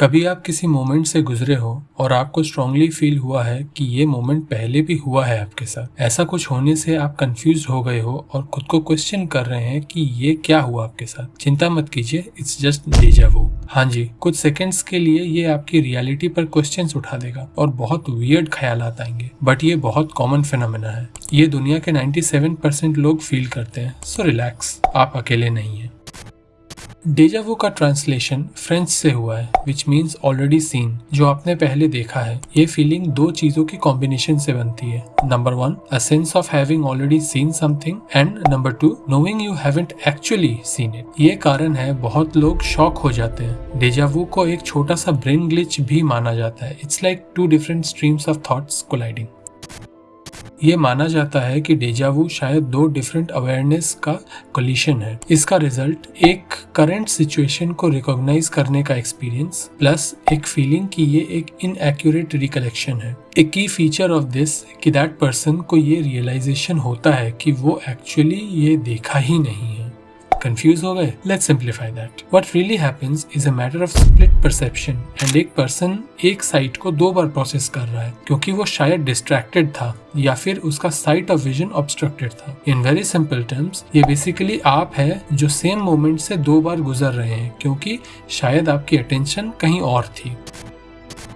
कभी आप किसी मोमेंट से गुजरे हो और आपको स्ट्रांगली फील हुआ है कि ये मोमेंट पहले भी हुआ है आपके साथ, ऐसा कुछ होने से आप कंफ्यूज हो गए हो और खुद को क्वेश्चन कर रहे हैं कि ये क्या हुआ आपके साथ। चिंता मत कीजिए इट्स जस्ट डेजा वो हाँ जी, कुछ सेकंड्स के लिए ये आपकी रियलिटी पर क्वेश्चन उठा देगा और बहुत वियर्ड ख्याल आएँगे बट ये बहुत कॉमन फिनोमेना है। ये दुनिया के 97 परसेंट लोग फील करते हैं सो रिलैक्स आप अकेले नहीं है। डेजावो का ट्रांसलेशन फ्रेंच से हुआ है विच मीन्स ऑलरेडी सीन जो आपने पहले देखा है। ये फीलिंग दो चीज़ों की कॉम्बिनेशन से बनती है। Number one a sense of having already seen something and number two knowing you haven't actually seen it ये कारण है, बहुत लोग शॉक हो जाते हैं। डेजावो को एक छोटा सा ब्रेन ग्लिच भी माना जाता है। It's like two different streams of thoughts colliding ये माना जाता है कि डेजावू शायद दो डिफरेंट अवेयरनेस का कोलिशन है। इसका रिज़ल्ट एक करंट सिचुएशन को रिकॉग्नाइज करने का एक्सपीरियंस प्लस एक फीलिंग कि ये एक इनएक्यूरेट रिकलेक्शन है। एक की फीचर ऑफ़ दिस कि दैट पर्सन को ये रियलाइजेशन होता है कि वो एक्चुअली ये देखा ही नहीं है। कंफ्यूज हो गए let's simplify that what really happens is a matter of split perception and एक पर्सन एक साइट को दो बार प्रोसेस कर रहा है, क्योंकि वो शायद डिस्ट्रैक्टेड था, या फिर उसका साइट ऑफ़ विजन ऑब्स्ट्रक्टेड था। इन वेरी सिंपल टर्म्स ये बेसिकली आप है जो सेम मोमेंट से दो बार गुजर रहे हैं, क्योंकि शायद आपकी अटेंशन कहीं और थी।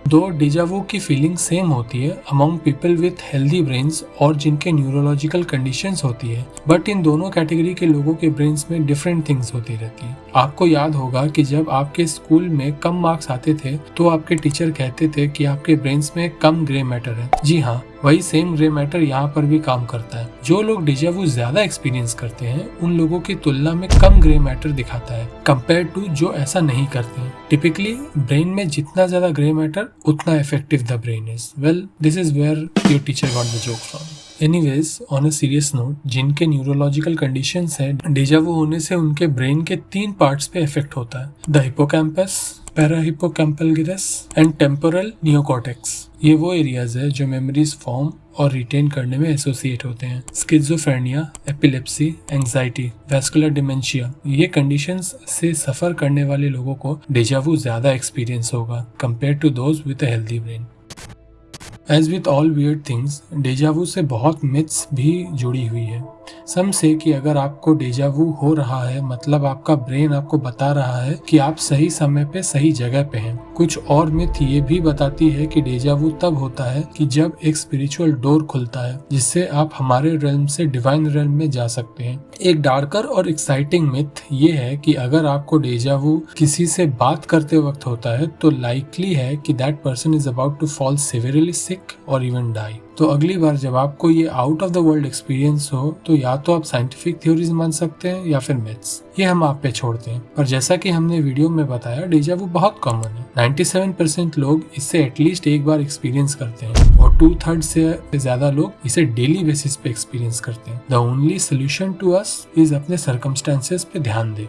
दो डिजावो की फीलिंग सेम होती है among people with healthy brains और जिनके न्यूरोलॉजिकल कंडीशंस होती है। बट इन दोनों कैटेगरी के लोगों के ब्रेन्स में डिफरेंट थिंग्स होती रहती है। आपको याद होगा कि जब आपके स्कूल में कम मार्क्स आते थे तो आपके टीचर कहते थे कि आपके ब्रेन्स में कम ग्रे मैटर है। जी हाँ वही सेम ग्रे मैटर यहाँ पर भी काम करता है। जो लोग डिजावू ज़्यादा एक्सपीरियंस करते हैं, उन लोगों की तुलना में कम ग्रे मैटर दिखाता है कंपेयर टू जो ऐसा नहीं करते हैं। टिपिकली ब्रेन में जितना ज़्यादा ग्रे मैटर उतना effective the brain is well this is where your teacher got the joke from anyways on a serious note जिनके न्यूरोलॉजिकल कंडीशंस है डेजावू होने से उनके ब्रेन के तीन पार्ट्स पे इफ़ेक्ट होता है। The hippocampus parahippocampal gyrus and temporal neocortex ये वो एरियाज़ है जो मेमोरीज फॉर्म और रिटेन करने में एसोसिएट होते हैं। Schizophrenia epilepsy anxiety vascular dementia ये कंडीशंस से सफ़र करने वाले लोगों को डेजावू ज़्यादा एक्सपीरियंस होगा compare to those with healthy brain as with all weird things deja vu से बहुत मिथ्स भी जुड़ी हुई है। सम से कि अगर आपको डेजावू हो रहा है मतलब आपका ब्रेन आपको बता रहा है कि आप सही समय पे सही जगह पे हैं। कुछ और मिथ ये भी बताती है कि डेजावू तब होता है कि जब एक स्पिरिचुअल डोर खुलता है, जिससे आप हमारे रेलम से डिवाइन रेलम में जा सकते हैं। एक डार्कर और एक्साइटिंग मिथ ये है कि अगर आपको डेजावू किसी से बात करते वक्त होता है तो लाइकली है कि that person is about to fall severely sick और इवन डाई तो अगली बार जब आपको ये out of the world experience हो तो या तो आप साइंटिफिक थ्योरीज मान सकते हैं या फिर मिथ्स ये हम आप पे छोड़ते हैं। और जैसा कि हमने वीडियो में बताया डेजा वो बहुत कॉमन है। 97 परसेंट लोग इससे एटलीस्ट एक बार एक्सपीरियंस करते हैं और टू थर्ड से ज़्यादा लोग इसे डेली बेसिस पे एक्सपीरियंस करते हैं। The only solution to us is अपने सर्कमस्टेंसेस पे ध्यान दे।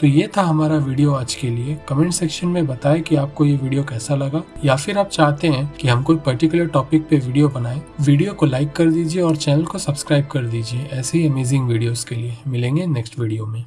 तो ये था हमारा वीडियो आज के लिए। कमेंट सेक्शन में बताएँ कि आपको ये वीडियो कैसा लगा, या फिर आप चाहते हैं कि हम कोई पर्टिकुलर टॉपिक पे वीडियो बनाएँ, वीडियो को लाइक कर दीजिए और चैनल को सब्सक्राइब कर दीजिए। ऐसे ही अमेजिंग वीडियोस के लिए। मिलेंगे नेक्स्ट वीडियो में।